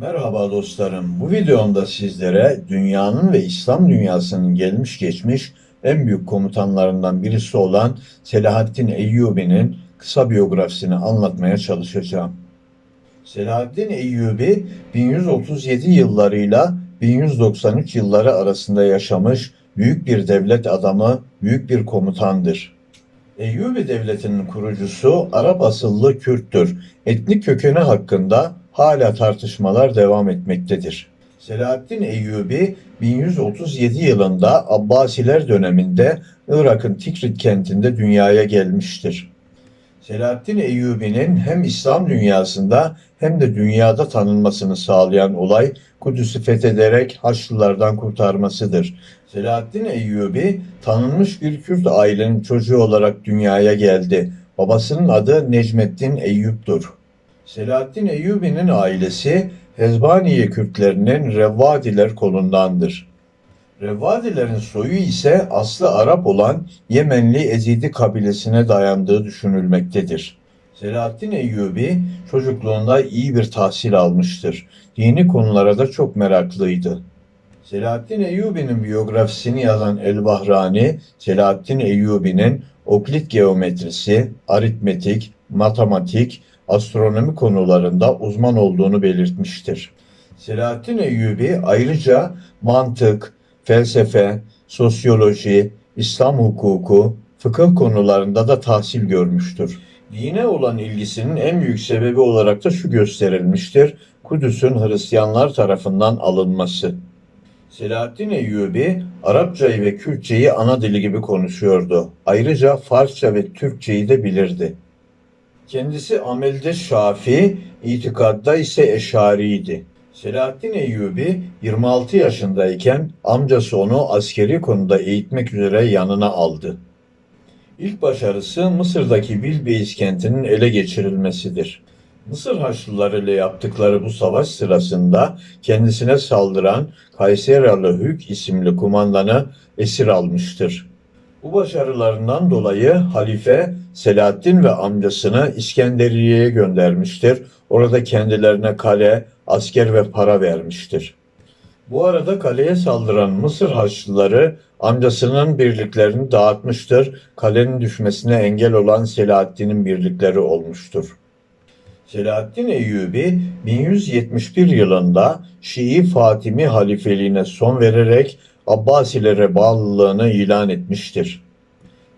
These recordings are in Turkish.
Merhaba dostlarım. Bu videomda sizlere dünyanın ve İslam dünyasının gelmiş geçmiş en büyük komutanlarından birisi olan Selahaddin Eyyubi'nin kısa biyografisini anlatmaya çalışacağım. Selahaddin Eyyubi 1137 yıllarıyla 1193 yılları arasında yaşamış büyük bir devlet adamı, büyük bir komutandır. Eyyubi devletinin kurucusu Arap asıllı Kürttür. Etnik kökeni hakkında hala tartışmalar devam etmektedir. Selahaddin Eyyubi 1137 yılında Abbasiler döneminde Irak'ın Tikrit kentinde dünyaya gelmiştir. Selahaddin Eyyubi'nin hem İslam dünyasında hem de dünyada tanınmasını sağlayan olay Kudüs'ü fethederek Haçlılardan kurtarmasıdır. Selahaddin Eyyubi tanınmış bir Kürt ailenin çocuğu olarak dünyaya geldi. Babasının adı Necmettin Eyyub'dur. Selahaddin Eyyubi'nin ailesi Hezbaniye Kürtlerinin Revvadiler kolundandır. Revvadilerin soyu ise aslı Arap olan Yemenli Ezidi kabilesine dayandığı düşünülmektedir. Selahaddin Eyyubi çocukluğunda iyi bir tahsil almıştır. Dini konulara da çok meraklıydı. Selahaddin Eyyubi'nin biyografisini yazan El-Bahrani, Selahaddin Eyyubi'nin oklit geometrisi, aritmetik, matematik, astronomi konularında uzman olduğunu belirtmiştir. Selahaddin Eyyubi ayrıca mantık, felsefe, sosyoloji, İslam hukuku, fıkıh konularında da tahsil görmüştür. Dine olan ilgisinin en büyük sebebi olarak da şu gösterilmiştir. Kudüs'ün Hristiyanlar tarafından alınması. Selahaddin Eyyubi Arapçayı ve Kürtçeyi ana dili gibi konuşuyordu. Ayrıca Farsça ve Türkçeyi de bilirdi. Kendisi amelde Şafi, itikadda ise Eşari'ydi. Selahaddin Eyyubi 26 yaşındayken amcası onu askeri konuda eğitmek üzere yanına aldı. İlk başarısı Mısır'daki Bilbeis kentinin ele geçirilmesidir. Mısır Haçlıları ile yaptıkları bu savaş sırasında kendisine saldıran Kayseralı Hük isimli kumandanı esir almıştır. Bu başarılarından dolayı halife Selahaddin ve amcasını İskenderiye'ye göndermiştir. Orada kendilerine kale, asker ve para vermiştir. Bu arada kaleye saldıran Mısır Haçlıları amcasının birliklerini dağıtmıştır. Kalenin düşmesine engel olan Selahaddin'in birlikleri olmuştur. Selahaddin Eyyubi 1171 yılında Şii Fatimi halifeliğine son vererek Abbasilere bağlılığını ilan etmiştir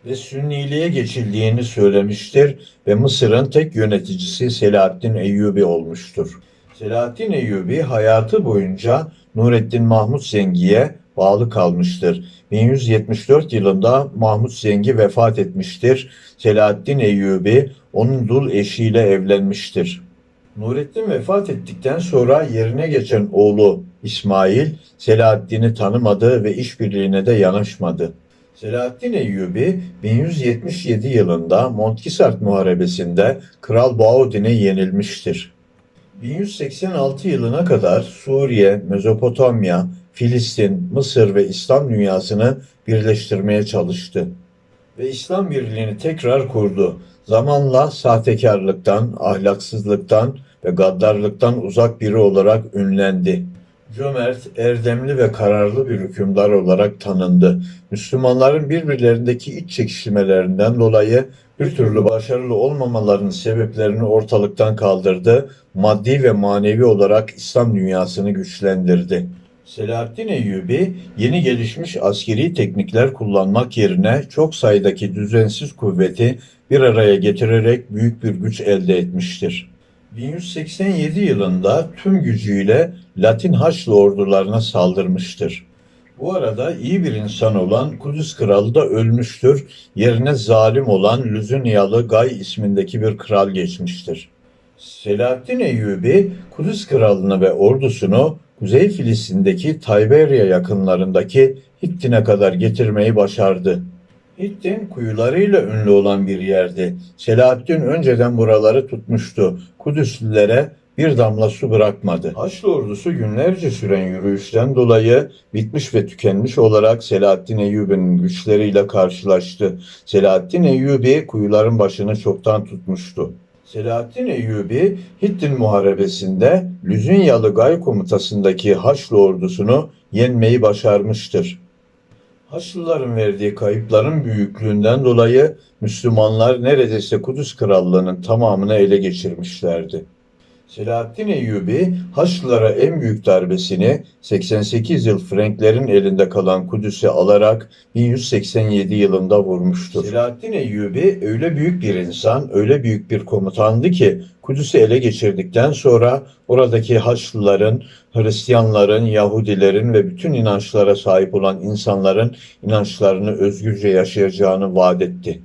ve Sünniliğe geçildiğini söylemiştir ve Mısır'ın tek yöneticisi Selahaddin Eyyubi olmuştur. Selahaddin Eyyubi hayatı boyunca Nureddin Mahmut Zengi'ye bağlı kalmıştır. 1174 yılında Mahmut Zengi vefat etmiştir. Selahaddin Eyyubi onun dul eşiyle evlenmiştir. Nurettin vefat ettikten sonra yerine geçen oğlu İsmail Selahaddin'i tanımadı ve işbirliğine de yanaşmadı. Selahaddin Eyyubi 1177 yılında Montkisart Muharebesi'nde Kral Baudin'e yenilmiştir. 1186 yılına kadar Suriye, Mezopotamya, Filistin, Mısır ve İslam dünyasını birleştirmeye çalıştı. Ve İslam birliğini tekrar kurdu. Zamanla sahtekarlıktan, ahlaksızlıktan ve gaddarlıktan uzak biri olarak ünlendi. Cömert, erdemli ve kararlı bir hükümdar olarak tanındı. Müslümanların birbirlerindeki iç çekişmelerinden dolayı bir türlü başarılı olmamalarının sebeplerini ortalıktan kaldırdı, maddi ve manevi olarak İslam dünyasını güçlendirdi. Selahaddin Eyyubi yeni gelişmiş askeri teknikler kullanmak yerine çok sayıdaki düzensiz kuvveti bir araya getirerek büyük bir güç elde etmiştir. 1187 yılında tüm gücüyle Latin Haçlı ordularına saldırmıştır. Bu arada iyi bir insan olan Kudüs Kralı da ölmüştür. Yerine zalim olan Lüzünyalı Gay ismindeki bir kral geçmiştir. Selahaddin Eyyubi Kudüs Kralı'nı ve ordusunu Kuzey Filistin'deki Tayberya yakınlarındaki Hittin'e kadar getirmeyi başardı. Hittin kuyularıyla ünlü olan bir yerdi. Selahaddin önceden buraları tutmuştu. Kudüslülere bir damla su bırakmadı. Haçlı ordusu günlerce süren yürüyüşten dolayı bitmiş ve tükenmiş olarak Selahaddin Eyyubi'nin güçleriyle karşılaştı. Selahaddin Eyyubi kuyuların başını çoktan tutmuştu. Selahaddin Eyyubi, Hittin Muharebesi'nde Lüzünyalı Gay komutasındaki Haçlı ordusunu yenmeyi başarmıştır. Haçlıların verdiği kayıpların büyüklüğünden dolayı Müslümanlar neredeyse Kudüs Krallığı'nın tamamını ele geçirmişlerdi. Selahaddin Eyyubi Haçlılara en büyük darbesini 88 yıl Frenklerin elinde kalan Kudüs'e alarak 1187 yılında vurmuştur. Selahaddin Eyyubi öyle büyük bir insan, öyle büyük bir komutandı ki Kudüs'ü ele geçirdikten sonra oradaki Haçlıların, Hristiyanların, Yahudilerin ve bütün inançlara sahip olan insanların inançlarını özgürce yaşayacağını vaat etti.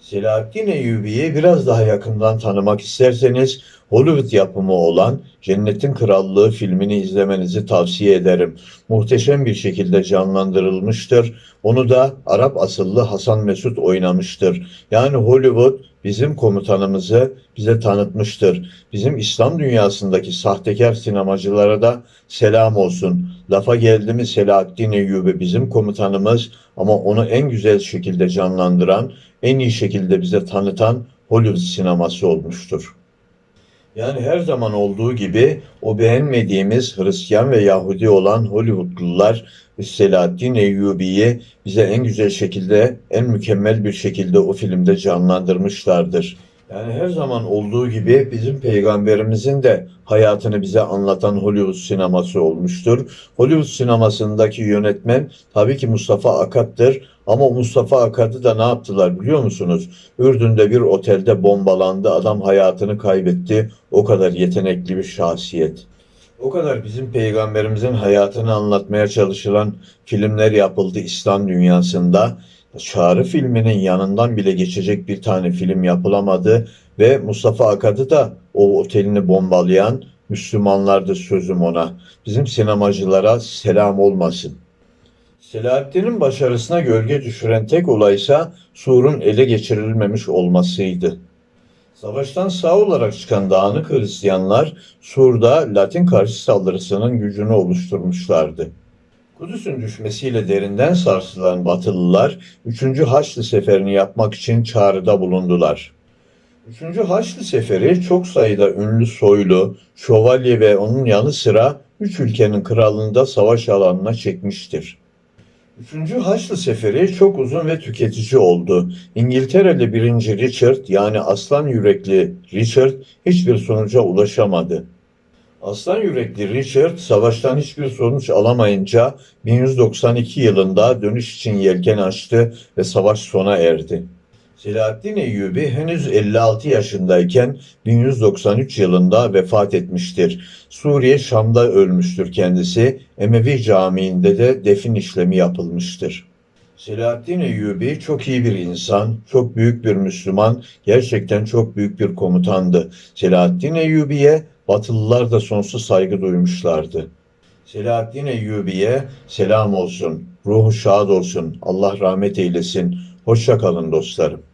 Selahaddin Eyyubi'yi biraz daha yakından tanımak isterseniz Hollywood yapımı olan Cennetin Krallığı filmini izlemenizi tavsiye ederim. Muhteşem bir şekilde canlandırılmıştır. Onu da Arap asıllı Hasan Mesut oynamıştır. Yani Hollywood bizim komutanımızı bize tanıtmıştır. Bizim İslam dünyasındaki sahtekar sinemacılara da selam olsun. Lafa geldi mi Selahaddin Eyyubi bizim komutanımız ama onu en güzel şekilde canlandıran, en iyi şekilde bize tanıtan Hollywood sineması olmuştur. Yani her zaman olduğu gibi o beğenmediğimiz Hristiyan ve Yahudi olan Hollywoodlular Selahaddin Eyyubi'yi bize en güzel şekilde, en mükemmel bir şekilde o filmde canlandırmışlardır. Yani her zaman olduğu gibi bizim peygamberimizin de hayatını bize anlatan Hollywood sineması olmuştur. Hollywood sinemasındaki yönetmen tabii ki Mustafa Akat'tır. Ama Mustafa Akat'ı da ne yaptılar biliyor musunuz? Ürdün'de bir otelde bombalandı. Adam hayatını kaybetti. O kadar yetenekli bir şahsiyet. O kadar bizim peygamberimizin hayatını anlatmaya çalışılan filmler yapıldı İslam dünyasında. Çağrı filminin yanından bile geçecek bir tane film yapılamadı ve Mustafa Akad'ı da o otelini bombalayan Müslümanlardı sözüm ona. Bizim sinemacılara selam olmasın. Selahaddin'in başarısına gölge düşüren tek olaysa Sur'un ele geçirilmemiş olmasıydı. Savaştan sağ olarak çıkan dağınık Hristiyanlar Sur'da Latin karşı saldırısının gücünü oluşturmuşlardı. Kudüs'ün düşmesiyle derinden sarsılan Batılılar 3. Haçlı Seferi'ni yapmak için çağrıda bulundular. 3. Haçlı Seferi çok sayıda ünlü soylu, şövalye ve onun yanı sıra üç ülkenin kralını savaş alanına çekmiştir. Üçüncü Haçlı Seferi çok uzun ve tüketici oldu. İngiltereli 1. Richard yani aslan yürekli Richard hiçbir sonuca ulaşamadı. Aslan yürekli Richard savaştan hiçbir sonuç alamayınca 1192 yılında dönüş için yelken açtı ve savaş sona erdi. Selahaddin Eyyubi henüz 56 yaşındayken 1193 yılında vefat etmiştir. Suriye Şam'da ölmüştür kendisi. Emevi Camii'nde de defin işlemi yapılmıştır. Selahaddin Eyyubi çok iyi bir insan, çok büyük bir Müslüman, gerçekten çok büyük bir komutandı. Selahaddin Eyyubi'ye Batılılar da sonsuz saygı duymuşlardı. Selahaddin Eyyubi'ye selam olsun, ruhu şad olsun, Allah rahmet eylesin. Hoşça kalın dostlarım.